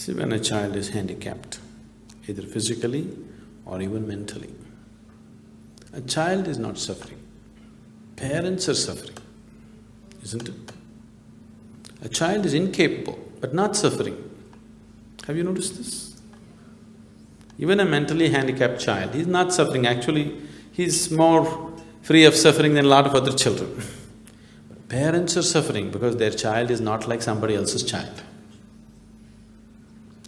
See, when a child is handicapped, either physically or even mentally, a child is not suffering, parents are suffering, isn't it? A child is incapable but not suffering. Have you noticed this? Even a mentally handicapped child, he's not suffering, actually he's more free of suffering than a lot of other children. Parents are suffering because their child is not like somebody else's child.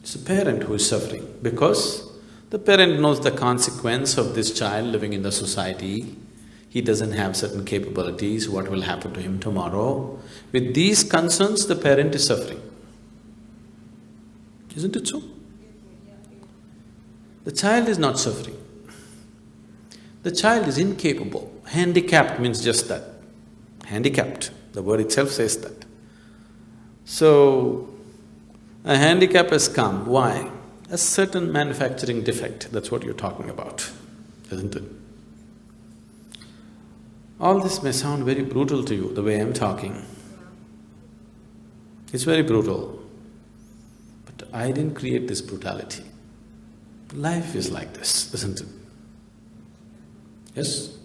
It's a parent who is suffering because the parent knows the consequence of this child living in the society. He doesn't have certain capabilities, what will happen to him tomorrow. With these concerns, the parent is suffering. Isn't it so? The child is not suffering. The child is incapable. Handicapped means just that. Handicapped, the word itself says that. So, a handicap has come, why? A certain manufacturing defect, that's what you're talking about, isn't it? All this may sound very brutal to you, the way I'm talking. It's very brutal. But I didn't create this brutality. Life is like this, isn't it? Yes?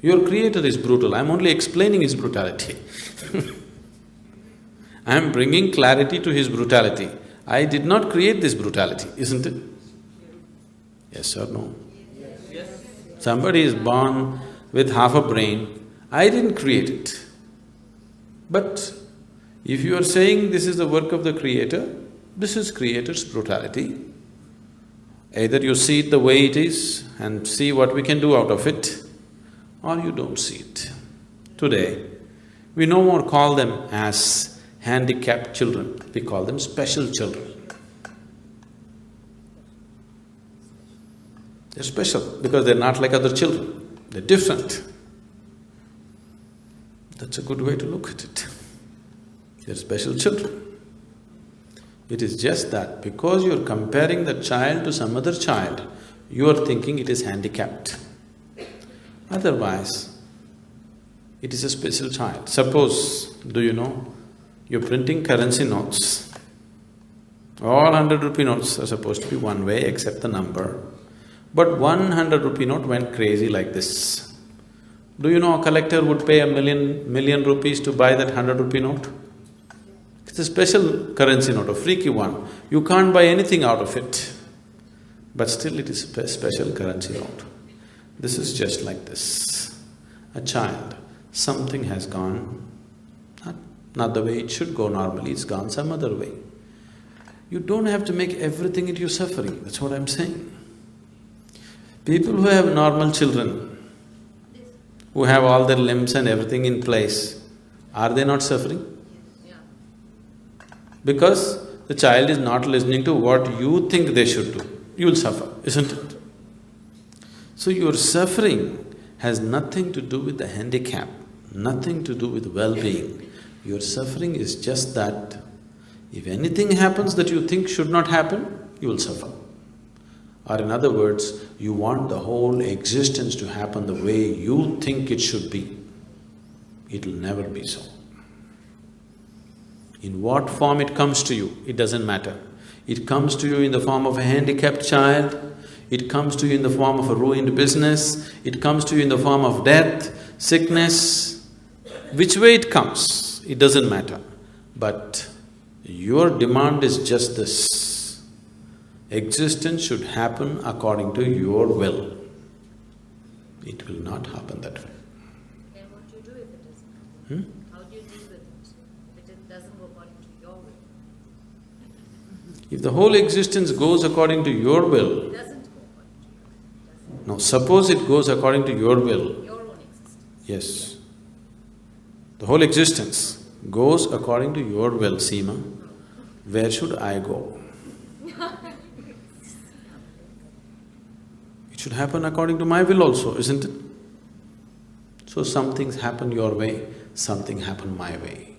Your creator is brutal, I'm only explaining his brutality I'm bringing clarity to his brutality. I did not create this brutality, isn't it? Yes or no? Yes. Somebody is born with half a brain, I didn't create it. But if you are saying this is the work of the creator, this is creator's brutality. Either you see it the way it is and see what we can do out of it, or you don't see it. Today, we no more call them as handicapped children, we call them special children. They're special because they're not like other children, they're different. That's a good way to look at it. They're special children. It is just that because you're comparing the child to some other child, you are thinking it is handicapped. Otherwise, it is a special child. Suppose, do you know, you're printing currency notes. All hundred rupee notes are supposed to be one way except the number. But one hundred rupee note went crazy like this. Do you know a collector would pay a million… million rupees to buy that hundred rupee note? It's a special currency note, a freaky one. You can't buy anything out of it. But still it is a special currency note. This is just like this. A child, something has gone, not, the way it should go normally, it's gone some other way. You don't have to make everything into your suffering, that's what I'm saying. People who have normal children, who have all their limbs and everything in place, are they not suffering? Because the child is not listening to what you think they should do, you will suffer, isn't it? So your suffering has nothing to do with the handicap, nothing to do with well-being. Your suffering is just that if anything happens that you think should not happen, you will suffer. Or in other words, you want the whole existence to happen the way you think it should be. It'll never be so. In what form it comes to you, it doesn't matter. It comes to you in the form of a handicapped child, it comes to you in the form of a ruined business, it comes to you in the form of death, sickness, which way it comes, it doesn't matter. But your demand is just this, existence should happen according to your will. It will not happen that way. Then what do you do if it doesn't? Hmm? If the whole existence goes according to your will, no, suppose it goes according to your will. Your own existence. Yes. The whole existence goes according to your will, Seema. Where should I go? it should happen according to my will also, isn't it? So some things happen your way, something happen my way.